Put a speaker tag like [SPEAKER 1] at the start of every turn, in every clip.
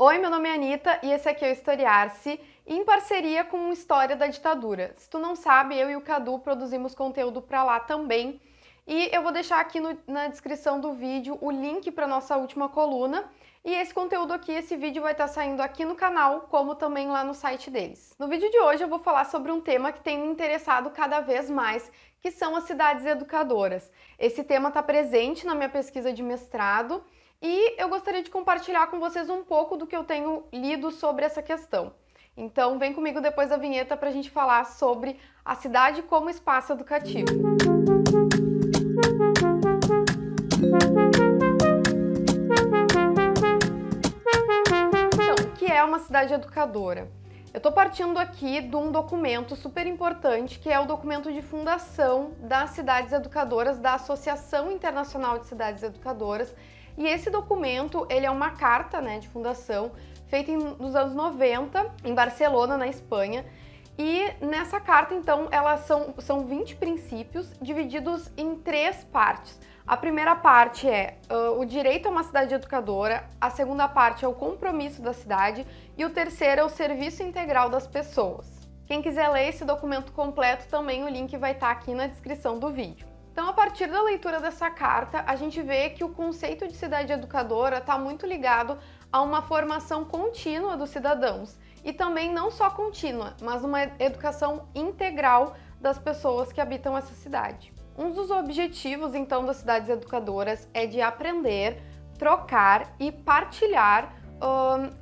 [SPEAKER 1] Oi, meu nome é Anitta e esse aqui é o Historiar-se, em parceria com História da Ditadura. Se tu não sabe, eu e o Cadu produzimos conteúdo para lá também. E eu vou deixar aqui no, na descrição do vídeo o link para nossa última coluna. E esse conteúdo aqui, esse vídeo vai estar tá saindo aqui no canal, como também lá no site deles. No vídeo de hoje eu vou falar sobre um tema que tem me interessado cada vez mais, que são as cidades educadoras. Esse tema está presente na minha pesquisa de mestrado e eu gostaria de compartilhar com vocês um pouco do que eu tenho lido sobre essa questão. Então vem comigo depois da vinheta para a gente falar sobre a cidade como espaço educativo. Então, o que é uma cidade educadora? Eu estou partindo aqui de um documento super importante, que é o documento de fundação das cidades educadoras, da Associação Internacional de Cidades Educadoras, e esse documento, ele é uma carta né, de fundação feita em, nos anos 90, em Barcelona, na Espanha, e nessa carta, então, elas são, são 20 princípios divididos em três partes. A primeira parte é uh, o direito a uma cidade educadora, a segunda parte é o compromisso da cidade e o terceiro é o serviço integral das pessoas. Quem quiser ler esse documento completo, também o link vai estar aqui na descrição do vídeo. Então, a partir da leitura dessa carta, a gente vê que o conceito de cidade educadora está muito ligado a uma formação contínua dos cidadãos e também não só contínua, mas uma educação integral das pessoas que habitam essa cidade. Um dos objetivos, então, das cidades educadoras é de aprender, trocar e partilhar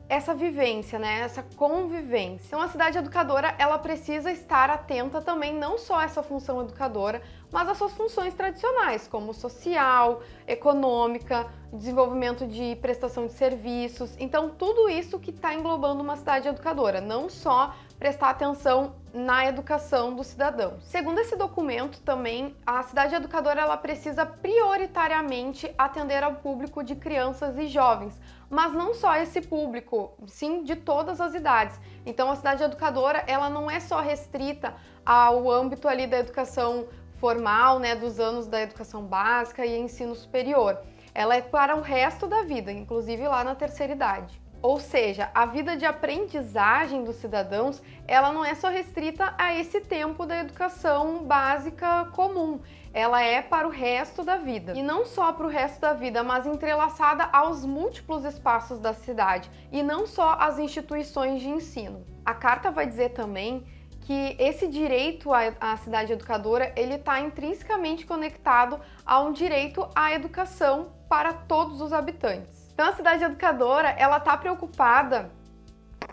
[SPEAKER 1] essa vivência, né? essa convivência. Então a cidade educadora ela precisa estar atenta também não só a essa função educadora, mas as suas funções tradicionais, como social, econômica, desenvolvimento de prestação de serviços. Então tudo isso que está englobando uma cidade educadora, não só prestar atenção na educação do cidadão. Segundo esse documento também, a cidade educadora ela precisa prioritariamente atender ao público de crianças e jovens, mas não só esse público, sim de todas as idades. Então a cidade educadora ela não é só restrita ao âmbito ali da educação formal, né, dos anos da educação básica e ensino superior. Ela é para o resto da vida, inclusive lá na terceira idade. Ou seja, a vida de aprendizagem dos cidadãos, ela não é só restrita a esse tempo da educação básica comum, ela é para o resto da vida. E não só para o resto da vida, mas entrelaçada aos múltiplos espaços da cidade e não só às instituições de ensino. A carta vai dizer também que esse direito à cidade educadora ele está intrinsecamente conectado a um direito à educação para todos os habitantes. Então a cidade educadora, ela está preocupada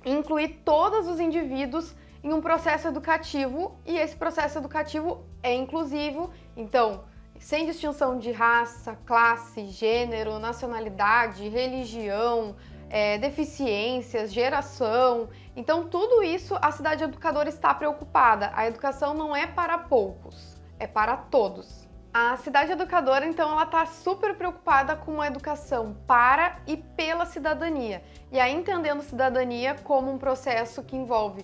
[SPEAKER 1] em incluir todos os indivíduos em um processo educativo e esse processo educativo é inclusivo, então sem distinção de raça, classe, gênero, nacionalidade, religião, é, deficiências, geração. Então tudo isso a cidade educadora está preocupada. A educação não é para poucos, é para todos. A cidade educadora, então, ela está super preocupada com a educação para e pela cidadania. E aí entendendo cidadania como um processo que envolve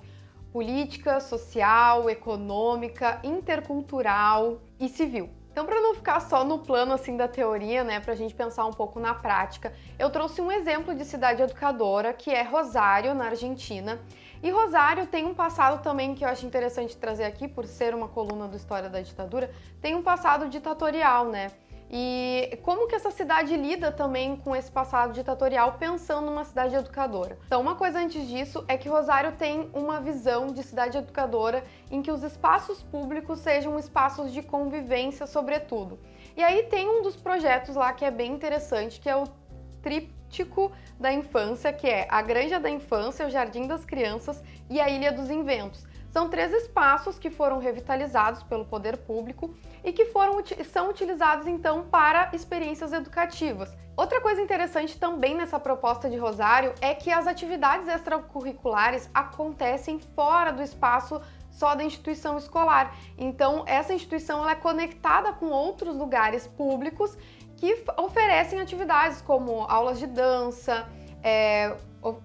[SPEAKER 1] política, social, econômica, intercultural e civil. Então, para não ficar só no plano assim da teoria, né, para a gente pensar um pouco na prática, eu trouxe um exemplo de cidade educadora, que é Rosário, na Argentina. E Rosário tem um passado também que eu acho interessante trazer aqui, por ser uma coluna do História da Ditadura, tem um passado ditatorial, né? E como que essa cidade lida também com esse passado ditatorial pensando numa cidade educadora? Então, uma coisa antes disso é que Rosário tem uma visão de cidade educadora em que os espaços públicos sejam espaços de convivência, sobretudo. E aí tem um dos projetos lá que é bem interessante, que é o tríptico da infância, que é a Granja da Infância, o Jardim das Crianças e a Ilha dos Inventos. São três espaços que foram revitalizados pelo poder público e que foram, são utilizados então para experiências educativas. Outra coisa interessante também nessa proposta de Rosário é que as atividades extracurriculares acontecem fora do espaço só da instituição escolar. Então essa instituição é conectada com outros lugares públicos que oferecem atividades como aulas de dança, é,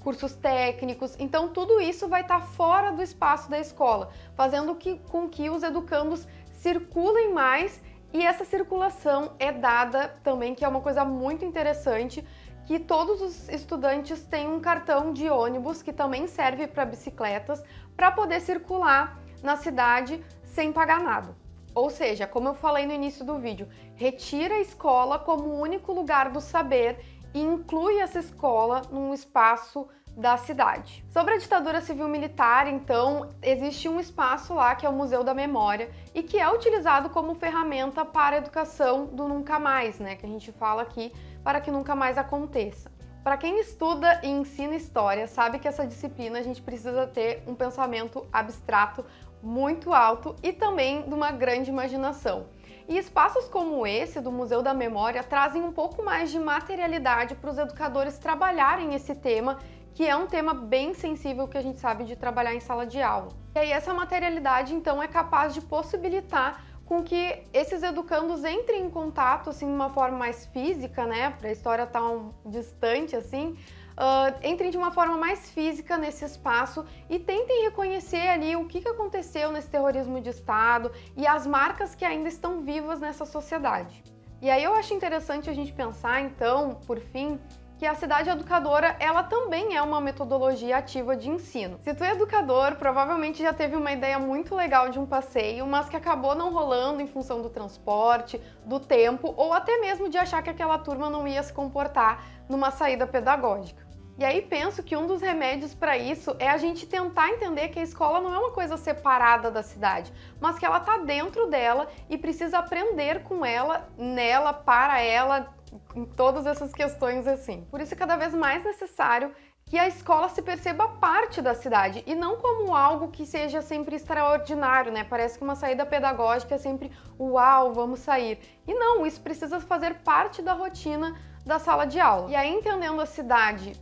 [SPEAKER 1] cursos técnicos, então tudo isso vai estar fora do espaço da escola, fazendo que, com que os educandos circulem mais e essa circulação é dada também, que é uma coisa muito interessante, que todos os estudantes têm um cartão de ônibus que também serve para bicicletas para poder circular na cidade sem pagar nada. Ou seja, como eu falei no início do vídeo, retira a escola como único lugar do saber e inclui essa escola num espaço da cidade. Sobre a ditadura civil-militar, então, existe um espaço lá que é o Museu da Memória e que é utilizado como ferramenta para a educação do nunca mais, né, que a gente fala aqui, para que nunca mais aconteça. Para quem estuda e ensina história, sabe que essa disciplina a gente precisa ter um pensamento abstrato muito alto e também de uma grande imaginação. E espaços como esse do Museu da Memória trazem um pouco mais de materialidade para os educadores trabalharem esse tema que é um tema bem sensível que a gente sabe de trabalhar em sala de aula. E aí essa materialidade, então, é capaz de possibilitar com que esses educandos entrem em contato, assim, de uma forma mais física, né, para a história tão distante, assim, uh, entrem de uma forma mais física nesse espaço e tentem reconhecer ali o que, que aconteceu nesse terrorismo de Estado e as marcas que ainda estão vivas nessa sociedade. E aí eu acho interessante a gente pensar, então, por fim, que a cidade educadora, ela também é uma metodologia ativa de ensino. Se tu é educador, provavelmente já teve uma ideia muito legal de um passeio, mas que acabou não rolando em função do transporte, do tempo, ou até mesmo de achar que aquela turma não ia se comportar numa saída pedagógica. E aí penso que um dos remédios para isso é a gente tentar entender que a escola não é uma coisa separada da cidade, mas que ela está dentro dela e precisa aprender com ela, nela, para ela, em todas essas questões assim. Por isso é cada vez mais necessário que a escola se perceba parte da cidade e não como algo que seja sempre extraordinário, né? Parece que uma saída pedagógica é sempre uau, vamos sair. E não, isso precisa fazer parte da rotina da sala de aula. E aí entendendo a cidade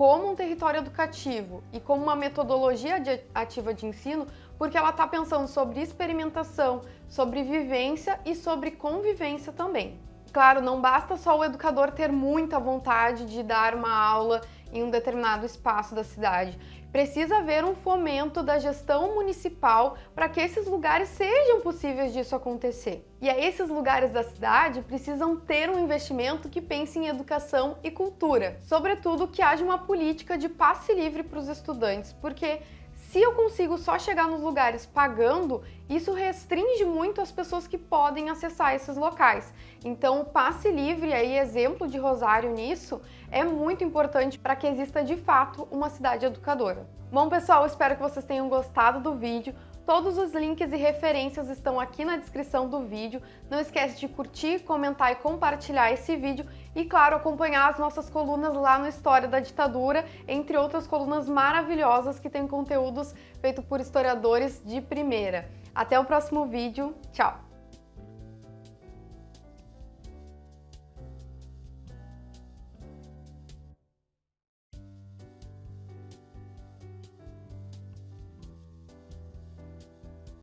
[SPEAKER 1] como um território educativo e como uma metodologia de ativa de ensino, porque ela está pensando sobre experimentação, sobre vivência e sobre convivência também. Claro, não basta só o educador ter muita vontade de dar uma aula em um determinado espaço da cidade. Precisa haver um fomento da gestão municipal para que esses lugares sejam possíveis disso acontecer. E aí esses lugares da cidade precisam ter um investimento que pense em educação e cultura. Sobretudo que haja uma política de passe livre para os estudantes, porque se eu consigo só chegar nos lugares pagando, isso restringe muito as pessoas que podem acessar esses locais. Então, o passe livre, aí exemplo de Rosário nisso, é muito importante para que exista de fato uma cidade educadora. Bom, pessoal, espero que vocês tenham gostado do vídeo. Todos os links e referências estão aqui na descrição do vídeo. Não esquece de curtir, comentar e compartilhar esse vídeo e, claro, acompanhar as nossas colunas lá no História da Ditadura, entre outras colunas maravilhosas que tem conteúdos feitos por historiadores de primeira. Até o próximo vídeo. Tchau!